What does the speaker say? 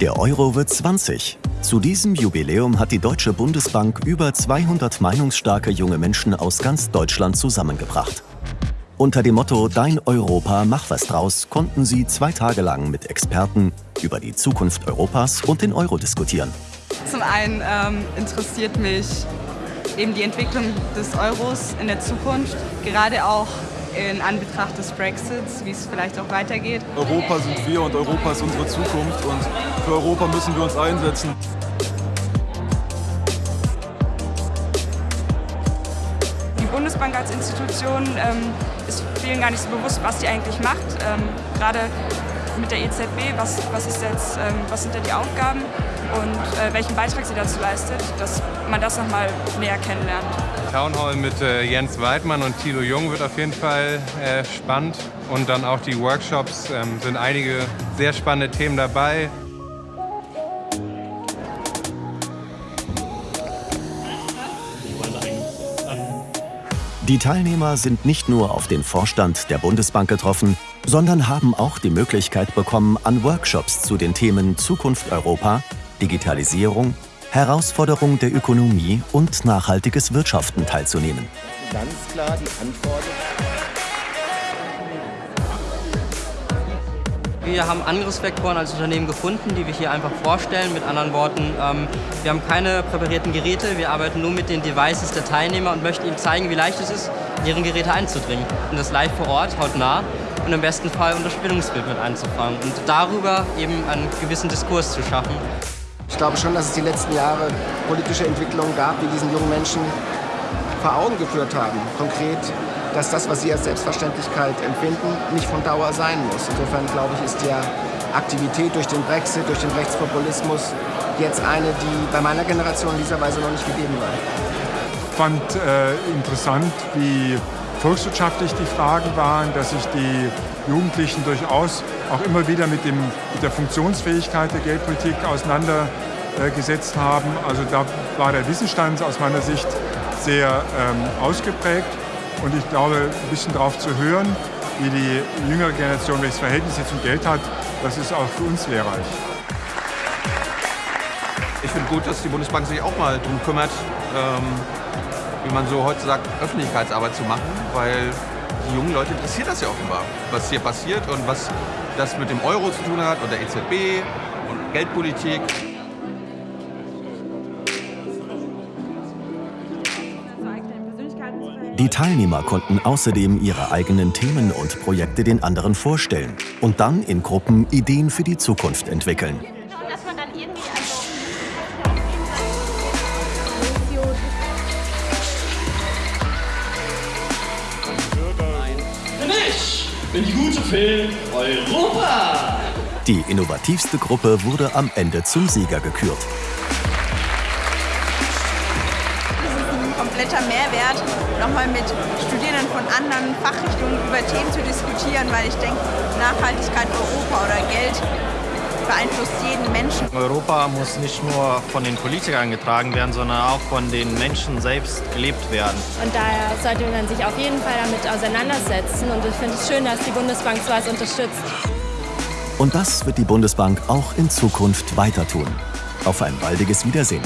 Der Euro wird 20. Zu diesem Jubiläum hat die Deutsche Bundesbank über 200 meinungsstarke junge Menschen aus ganz Deutschland zusammengebracht. Unter dem Motto Dein Europa, mach was draus konnten sie zwei Tage lang mit Experten über die Zukunft Europas und den Euro diskutieren. Zum einen ähm, interessiert mich eben die Entwicklung des Euros in der Zukunft, gerade auch in Anbetracht des Brexits, wie es vielleicht auch weitergeht. Europa sind wir und Europa ist unsere Zukunft und für Europa müssen wir uns einsetzen. Die Bundesbank als Institution ähm, ist vielen gar nicht so bewusst, was sie eigentlich macht. Ähm, gerade mit der EZB, was, was, ist jetzt, ähm, was sind da die Aufgaben und äh, welchen Beitrag sie dazu leistet, dass man das nochmal näher kennenlernt. Town Hall mit äh, Jens Weidmann und Thilo Jung wird auf jeden Fall äh, spannend und dann auch die Workshops ähm, sind einige sehr spannende Themen dabei. Die Teilnehmer sind nicht nur auf den Vorstand der Bundesbank getroffen, sondern haben auch die Möglichkeit bekommen, an Workshops zu den Themen Zukunft Europa, Digitalisierung, Herausforderung der Ökonomie und nachhaltiges Wirtschaften teilzunehmen. Ganz klar die Antwort. Wir haben Angriffsvektoren als Unternehmen gefunden, die wir hier einfach vorstellen. Mit anderen Worten, ähm, wir haben keine präparierten Geräte, wir arbeiten nur mit den Devices der Teilnehmer und möchten ihnen zeigen, wie leicht es ist, in ihre Geräte einzudringen. Und das live vor Ort, hautnah und im besten Fall unter Spannungsbild mit einzufangen und darüber eben einen gewissen Diskurs zu schaffen. Ich glaube schon, dass es die letzten Jahre politische Entwicklungen gab, die diesen jungen Menschen vor Augen geführt haben. Konkret, dass das, was sie als Selbstverständlichkeit empfinden, nicht von Dauer sein muss. Insofern glaube ich, ist die Aktivität durch den Brexit, durch den Rechtspopulismus jetzt eine, die bei meiner Generation in dieser Weise noch nicht gegeben war. Ich fand äh, interessant, wie volkswirtschaftlich die Fragen waren, dass sich die Jugendlichen durchaus auch immer wieder mit, dem, mit der Funktionsfähigkeit der Geldpolitik auseinandergesetzt haben. Also da war der Wissensstand aus meiner Sicht sehr ähm, ausgeprägt. Und ich glaube, ein bisschen darauf zu hören, wie die jüngere Generation welches Verhältnis sie zum Geld hat, das ist auch für uns lehrreich. Ich finde gut, dass die Bundesbank sich auch mal darum kümmert, ähm, wie man so heute sagt, Öffentlichkeitsarbeit zu machen, weil die jungen Leute interessiert das ja offenbar, was hier passiert und was das mit dem Euro zu tun hat und der EZB und Geldpolitik. Die Teilnehmer konnten außerdem ihre eigenen Themen und Projekte den anderen vorstellen und dann in Gruppen Ideen für die Zukunft entwickeln. Bin die gute Film Europa. Die innovativste Gruppe wurde am Ende zum Sieger gekürt. Das ist ein kompletter Mehrwert, nochmal mit Studierenden von anderen Fachrichtungen über Themen zu diskutieren, weil ich denke, Nachhaltigkeit Europa oder Geld beeinflusst jeden Menschen. Europa muss nicht nur von den Politikern getragen werden, sondern auch von den Menschen selbst gelebt werden. Und daher sollte man sich auf jeden Fall damit auseinandersetzen. Und ich finde es schön, dass die Bundesbank sowas unterstützt. Und das wird die Bundesbank auch in Zukunft weiter tun. Auf ein baldiges Wiedersehen.